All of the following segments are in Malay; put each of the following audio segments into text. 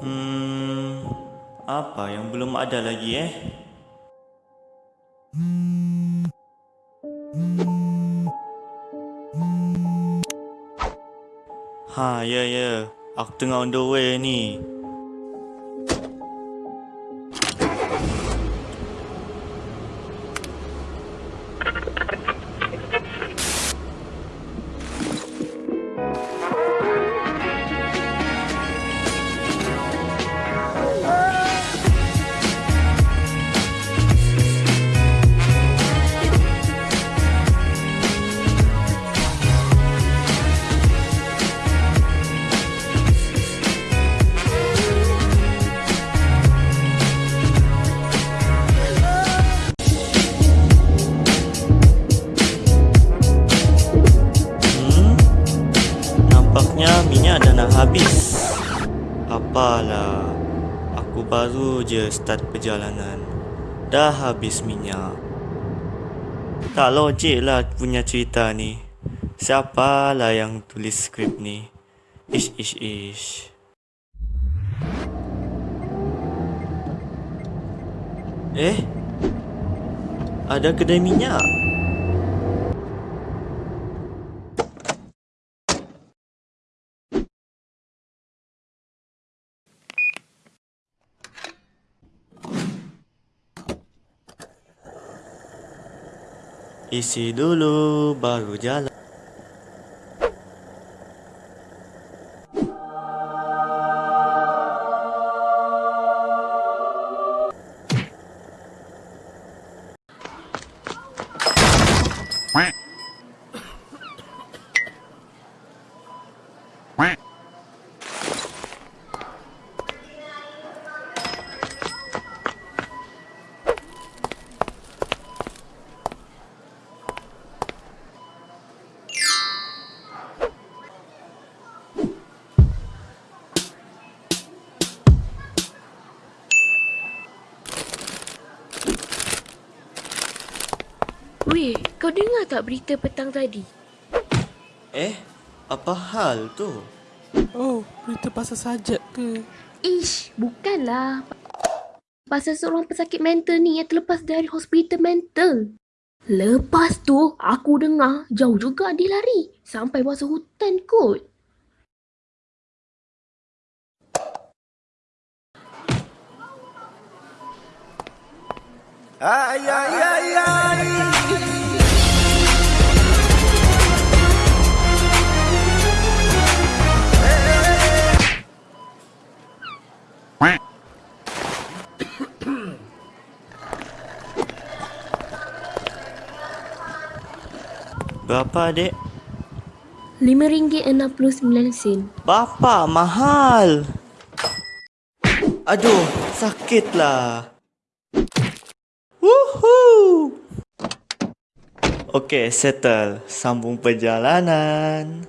Hmm, apa yang belum ada lagi eh? Ha, ya ya. Aku tengah on the way ni. Je start perjalanan. Dah habis minyak. Tak logik lah punya cerita ni. Siapalah yang tulis skrip ni? Ish ish ish. Eh? Ada kedai minyak? Isi dulu baru jalan. Weh, kau dengar tak berita petang tadi? Eh, apa hal tu? Oh, berita pasal sajak ke? Ish, bukanlah. Pasal seorang pesakit mental ni yang terlepas dari hospital mental. Lepas tu, aku dengar jauh juga dia lari. Sampai masuk hutan kot. Ay, ay, ay, ay. Berapa adik? RM5.69. Bapa mahal. Aduh, sakitlah. Woohoo! Okey, settle. Sambung perjalanan.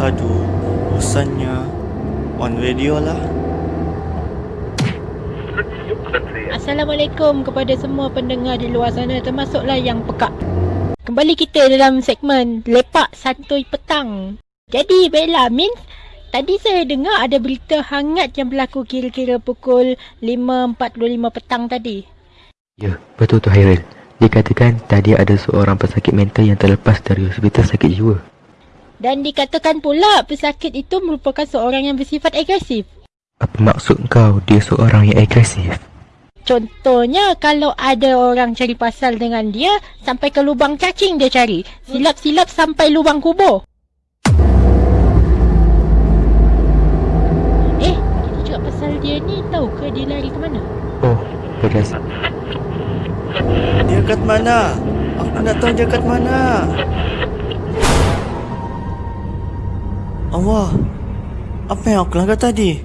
Aduh, bosannya. On radio lah. Assalamualaikum kepada semua pendengar di luar sana termasuklah yang pekak. Kembali kita dalam segmen Lepak Santuy Petang. Jadi Bella Min, tadi saya dengar ada berita hangat yang berlaku kira-kira pukul 5.45 petang tadi. Ya, betul tu Hairil. Dikatakan tadi ada seorang pesakit mental yang terlepas dari hospital sakit jiwa. Dan dikatakan pula pesakit itu merupakan seorang yang bersifat agresif. Apa maksud kau dia seorang yang agresif? Contohnya kalau ada orang cari pasal dengan dia sampai ke lubang cacing dia cari. Silap-silap sampai lubang kubur. Eh, kita cakap pasal dia ni tahu ke dia lari ke mana? Oh, berdasar. Dia kat mana? Aku nak tahu dia kat mana. Allah, apa yang aku langgar tadi?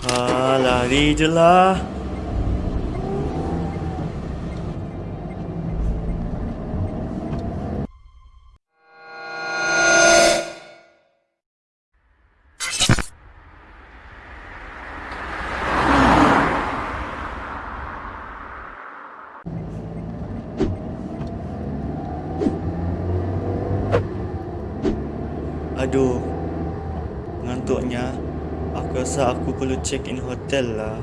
Ah, lari je lah. Aduh, ngantuknya. Aku rasa aku perlu check in hotel lah.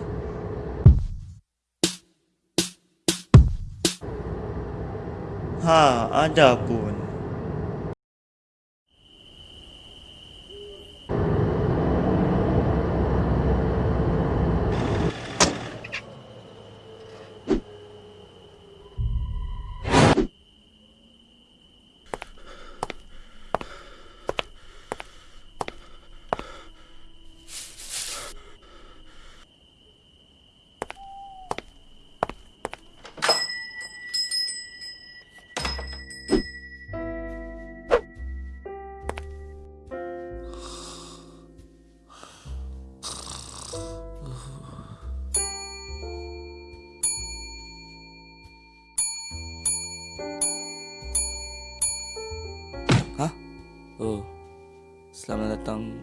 Ha, ada pun.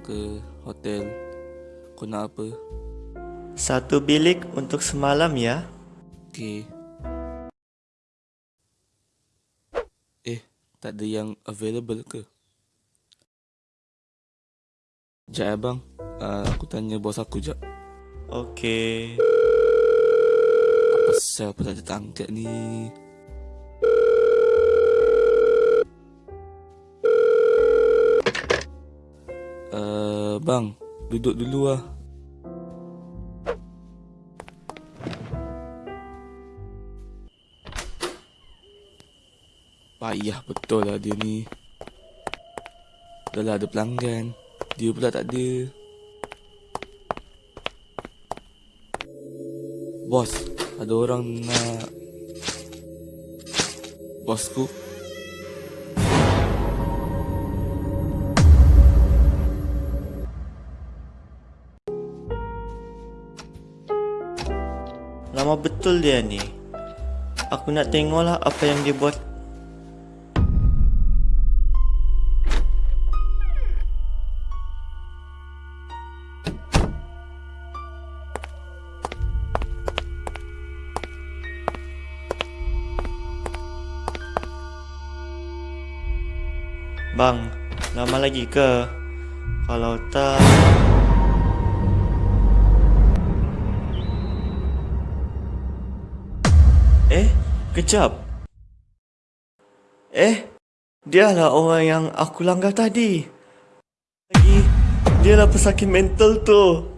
Ke hotel. Kau nak apa? Satu bilik untuk semalam ya. Okey. Eh, tak ada yang available ke? Sekejap ya bang. Uh, aku tanya bos aku jap. Okey. Apa sel apa tak ada tangkap ni? Duduk dulu lah. Payah betul lah dia ni. Dah lah ada pelanggan. Dia pula tak ada. Bos, ada orang nak... Bosku? Lama betul dia ni. Aku nak tengoklah apa yang dia buat. Bang, lama lagi ke? Kalau tak... kejap. Eh, dialah orang yang aku langgar tadi. Lagi, dialah pesakit mental tu.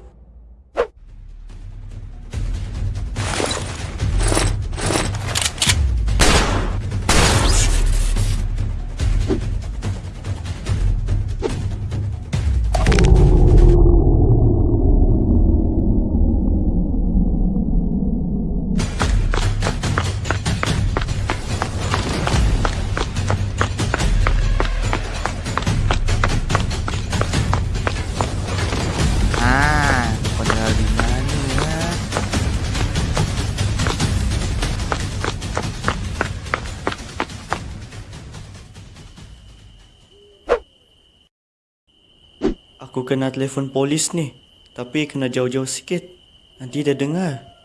Aku kena telefon polis ni. Tapi kena jauh-jauh sikit. Nanti dia dengar.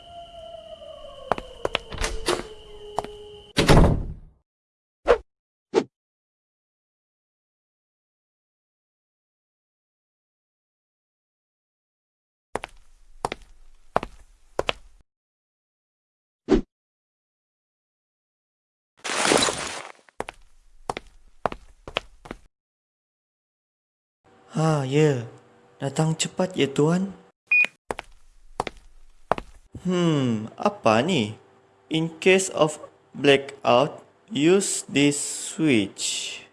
Ha, ya. Datang cepat ya tuan. Hmm, apa ni? In case of blackout, use this switch.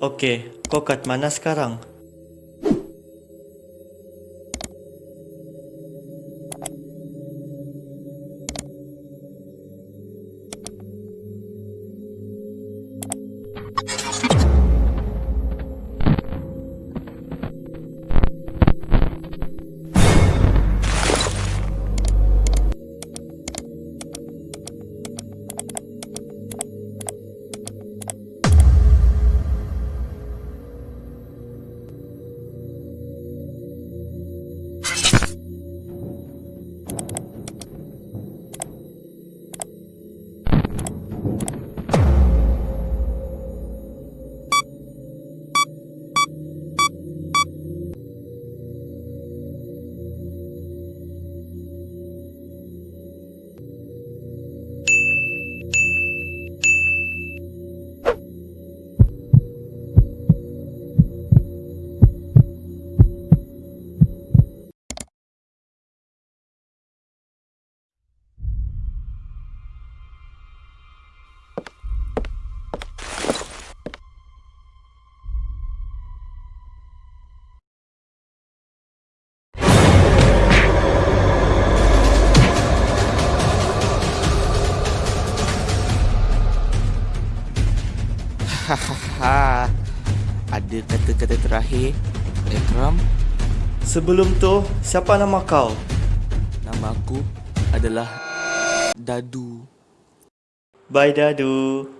Okey, kau kat mana sekarang? Terakhir Ekram Sebelum tu, siapa nama kau? Nama aku adalah Dadu Bye Dadu.